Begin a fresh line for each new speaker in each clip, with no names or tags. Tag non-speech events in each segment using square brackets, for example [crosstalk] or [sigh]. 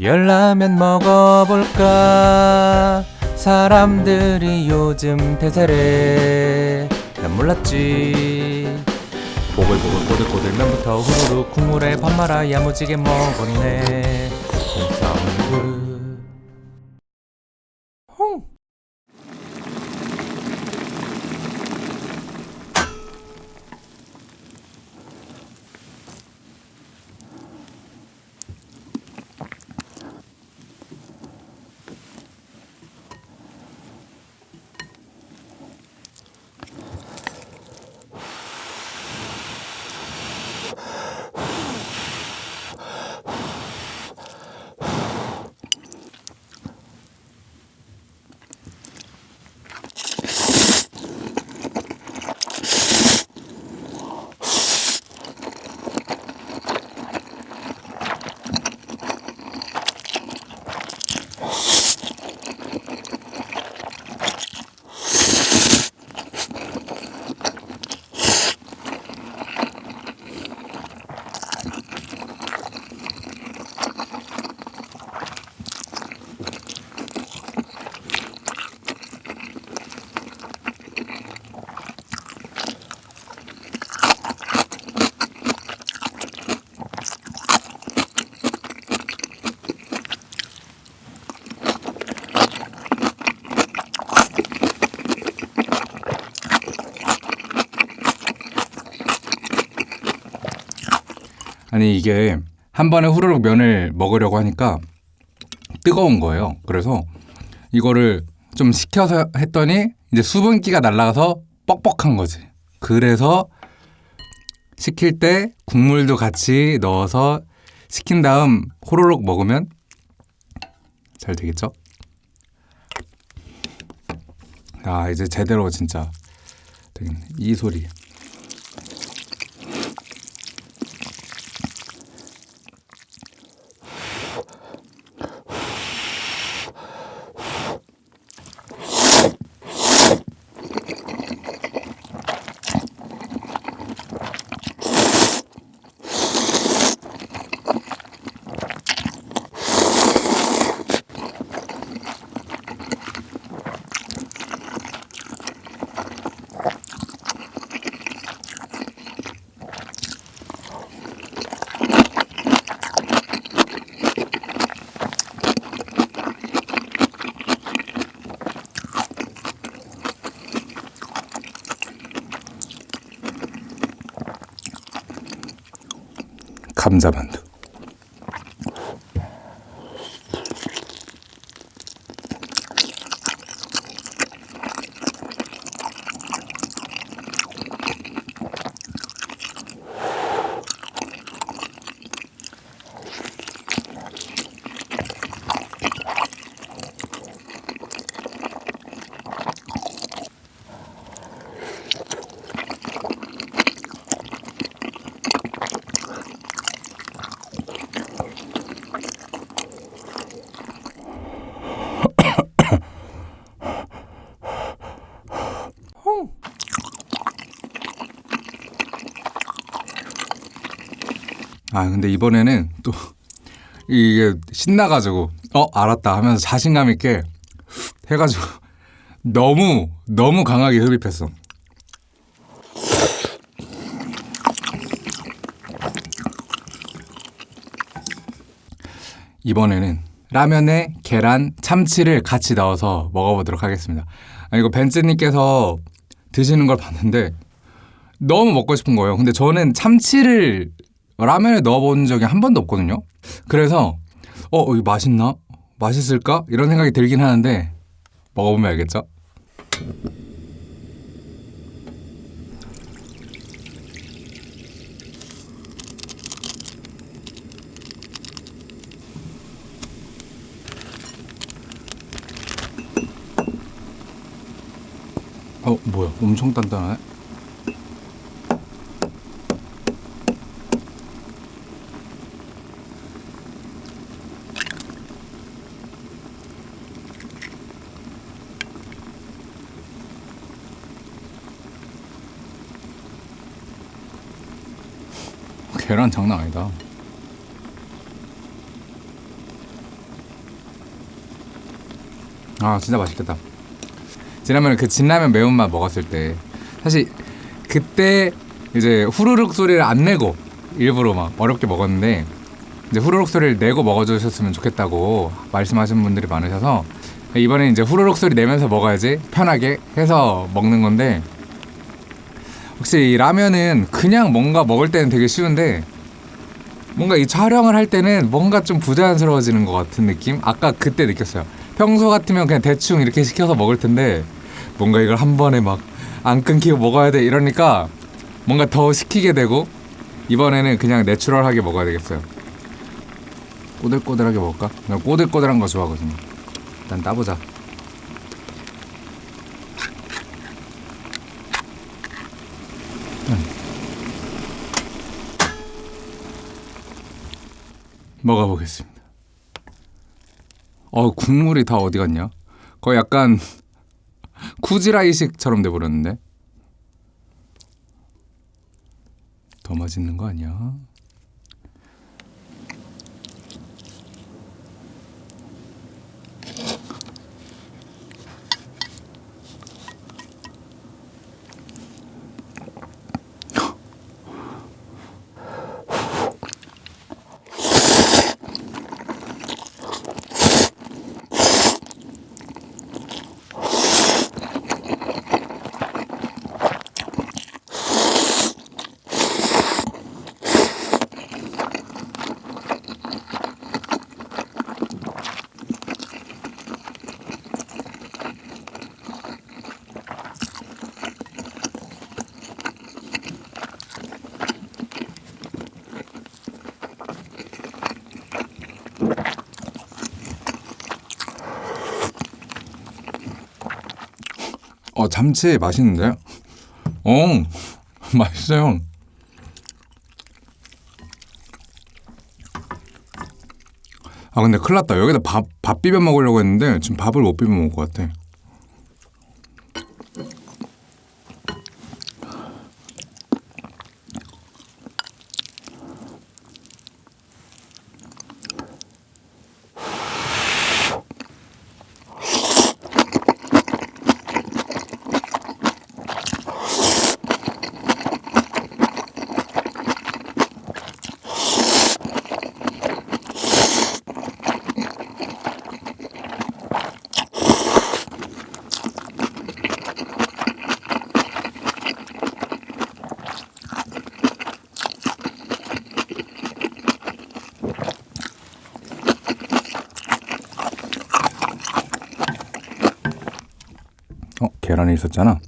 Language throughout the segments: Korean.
열라면 먹어볼까? 사람들이 요즘 대세래. 난 몰랐지. 보글보글 꼬들꼬들 면부터 후루룩 국물에 밥 말아 야무지게 먹었네 홈사운드 홍 아니 이게 한 번에 후루룩 면을 먹으려고 하니까 뜨거운 거예요. 그래서 이거를 좀 식혀서 했더니 이제 수분기가 날아가서 뻑뻑한 거지. 그래서 식힐 때 국물도 같이 넣어서 식힌 다음 호로록 먹으면 잘 되겠죠? 아 이제 제대로 진짜. 이 소리. 감자만두. 아 근데 이번에는 또 이게 신나가지고 어 알았다 하면서 자신감 있게 해가지고 너무 너무 강하게 흡입했어. 이번에는 라면에 계란, 참치를 같이 넣어서 먹어보도록 하겠습니다. 아, 이거 벤츠님께서 드시는 걸 봤는데 너무 먹고 싶은 거예요. 근데 저는 참치를 라면에 넣어본 적이 한 번도 없거든요. 그래서 어 이거 맛있나? 맛있을까? 이런 생각이 들긴 하는데 먹어보면 알겠죠? 어 뭐야 엄청 단단하네 장난 아니다 아 진짜 맛있겠다. 지난번에 그 진라면 매운맛 먹었을 때 사실 그때 이제 후루룩 소리를 안 내고 일부러 막 어렵게 먹었는데 이제 후루룩 소리를 내고 먹어주셨으면 좋겠다고 말씀하시는 분들이 많으셔서 이번에 이제 후루룩 소리 내면서 먹어야지 편하게 해서 먹는 건데 혹시 이 라면은 그냥 뭔가 먹을 때는 되게 쉬운데 뭔가 이 촬영을 할 때는 뭔가 좀 부자연스러워지는 것 같은 느낌? 아까 그때 느꼈어요. 평소 같으면 그냥 대충 이렇게 시켜서 먹을 텐데 뭔가 이걸 한 번에 막 안 끊기고 먹어야 돼 이러니까 뭔가 더 시키게 되고 이번에는 그냥 내추럴하게 먹어야 되겠어요. 꼬들꼬들하게 먹을까? 나 꼬들꼬들한 거 좋아하거든요. 일단 따보자. 먹어보겠습니다. 어 국물이 다 어디 갔냐? 거의 약간 쿠지라이식처럼 돼버렸는데 더 맛있는 거 아니야? 어 참치 맛있는데? 어 [laughs] 맛있어요. 아 근데 큰일 났다 여기다 밥, 밥 비벼 먹으려고 했는데 지금 밥을 못 비벼 먹을 것 같아 어 계란이 있었잖아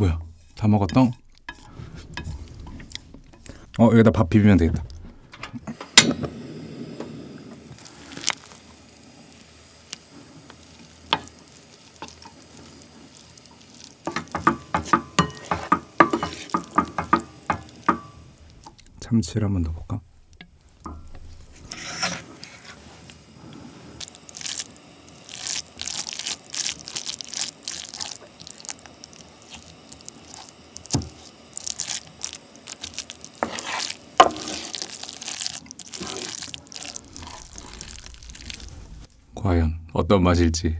뭐야 다 먹었다 어 여기다 밥 비비면 되겠다 참치를 한번 넣어볼까? 과연 어떤 맛일지.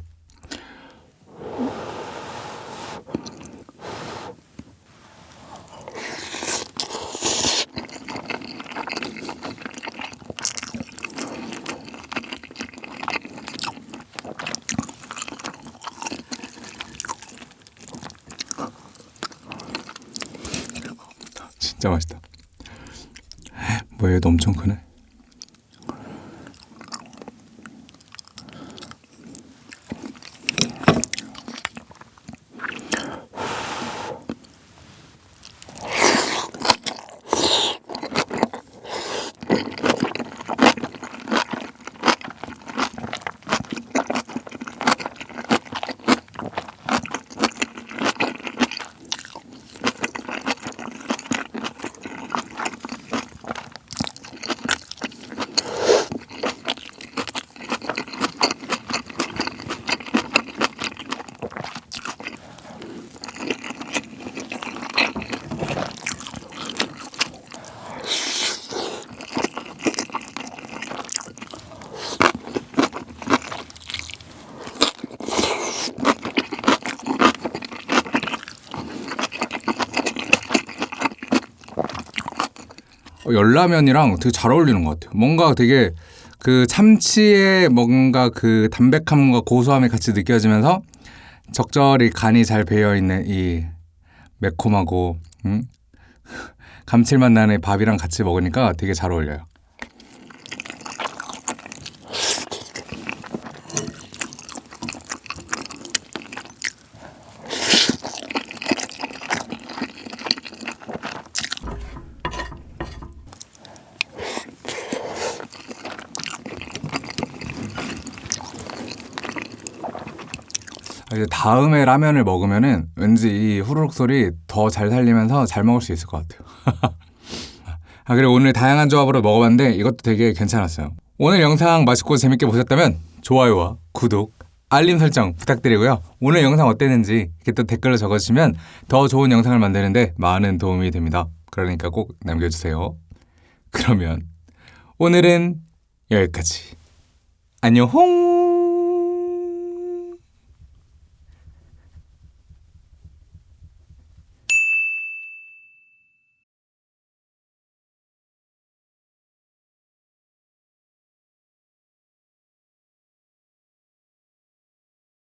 진짜 맛있다. 뭐야 얘도 엄청 크네 열라면이랑 되게 잘 어울리는 것 같아요. 뭔가 되게 그 참치의 뭔가 그 담백함과 고소함이 같이 느껴지면서 적절히 간이 잘 배어 있는 이 매콤하고 음? [laughs] 감칠맛 나는 이 밥이랑 같이 먹으니까 되게 잘 어울려요. 다음에 라면을 먹으면은 왠지 이 후루룩 소리 더 잘 살리면서 잘 먹을 수 있을 것 같아요. [laughs] 아 그리고 오늘 다양한 조합으로 먹어봤는데 이것도 되게 괜찮았어요. 오늘 영상 맛있고 재밌게 보셨다면 좋아요와 구독, 알림 설정 부탁드리고요. 오늘 영상 어땠는지 이렇게 또 댓글로 적어주시면 더 좋은 영상을 만드는데 많은 도움이 됩니다. 그러니까 꼭 남겨주세요. 그러면 오늘은 여기까지. 안녕 홍!